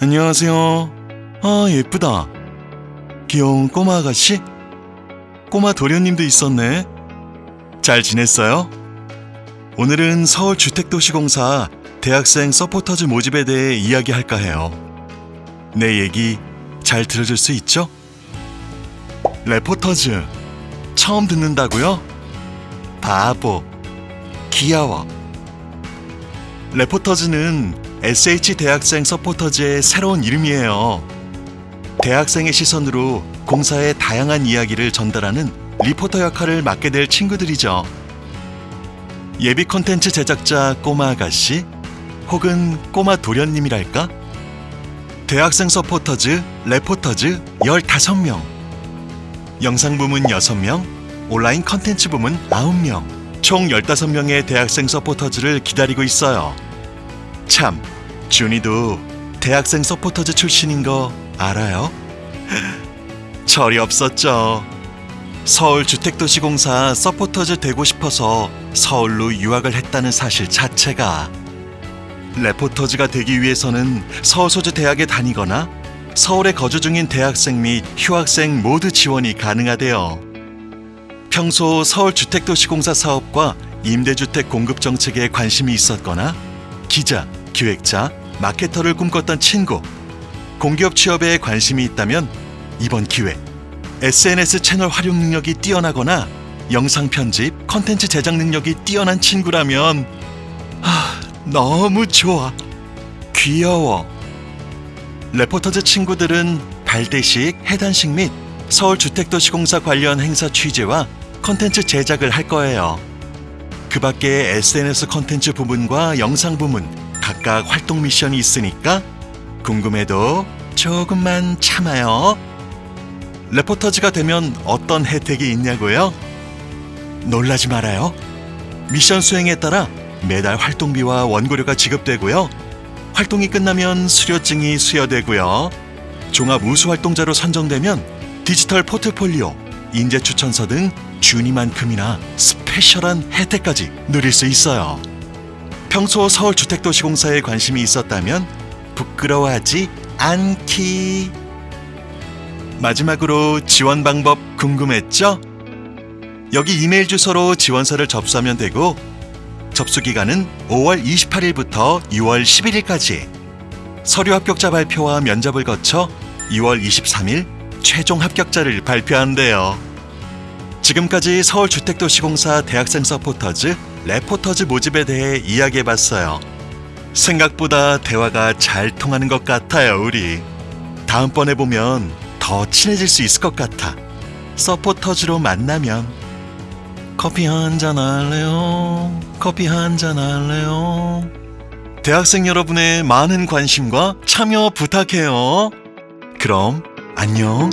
안녕하세요. 아, 예쁘다. 귀여운 꼬마 아가씨? 꼬마 도련님도 있었네. 잘 지냈어요? 오늘은 서울주택도시공사 대학생 서포터즈 모집에 대해 이야기할까 해요. 내 얘기 잘 들어줄 수 있죠? 레포터즈 처음 듣는다고요? 바보 귀여워 레포터즈는 SH 대학생 서포터즈의 새로운 이름이에요. 대학생의 시선으로 공사의 다양한 이야기를 전달하는 리포터 역할을 맡게 될 친구들이죠. 예비 콘텐츠 제작자 꼬마 아가씨 혹은 꼬마 도련님이랄까? 대학생 서포터즈, 레포터즈 15명 영상 부문 6명, 온라인 컨텐츠 부문 9명 총 15명의 대학생 서포터즈를 기다리고 있어요. 참, 준이도 대학생 서포터즈 출신인 거 알아요? 철이 없었죠. 서울주택도시공사 서포터즈 되고 싶어서 서울로 유학을 했다는 사실 자체가 레포터즈가 되기 위해서는 서울 소재 대학에 다니거나 서울에 거주 중인 대학생 및 휴학생 모두 지원이 가능하대요. 평소 서울주택도시공사 사업과 임대주택 공급 정책에 관심이 있었거나 기자, 기획자, 마케터를 꿈꿨던 친구, 공기업 취업에 관심이 있다면 이번 기회 SNS 채널 활용 능력이 뛰어나거나 영상 편집, 컨텐츠 제작 능력이 뛰어난 친구라면 아, 너무 좋아. 귀여워. 레포터즈 친구들은 발대식, 해단식 및 서울주택도시공사 관련 행사 취재와 컨텐츠 제작을 할 거예요. 그 밖에 SNS 컨텐츠 부문과 영상 부문 각각 활동 미션이 있으니까 궁금해도 조금만 참아요. 레포터즈가 되면 어떤 혜택이 있냐고요? 놀라지 말아요. 미션 수행에 따라 매달 활동비와 원고료가 지급되고요. 활동이 끝나면 수료증이 수여되고요. 종합 우수 활동자로 선정되면 디지털 포트폴리오, 인재 추천서 등 준이만큼이나 스페셜한 혜택까지 누릴 수 있어요. 평소 서울주택도시공사에 관심이 있었다면 부끄러워하지 않기. 마지막으로 지원 방법 궁금했죠? 여기 이메일 주소로 지원서를 접수하면 되고 접수 기간은 5월 28일부터 6월 11일까지. 서류 합격자 발표와 면접을 거쳐 2월 23일 최종 합격자를 발표한대요. 지금까지 서울주택도시공사 대학생 서포터즈, 레포터즈 모집에 대해 이야기해봤어요. 생각보다 대화가 잘 통하는 것 같아요, 우리. 다음번에 보면 더 친해질 수 있을 것 같아. 서포터즈로 만나면. 커피 한 잔 할래요? 커피 한 잔 할래요? 대학생 여러분의 많은 관심과 참여 부탁해요. 그럼 안녕.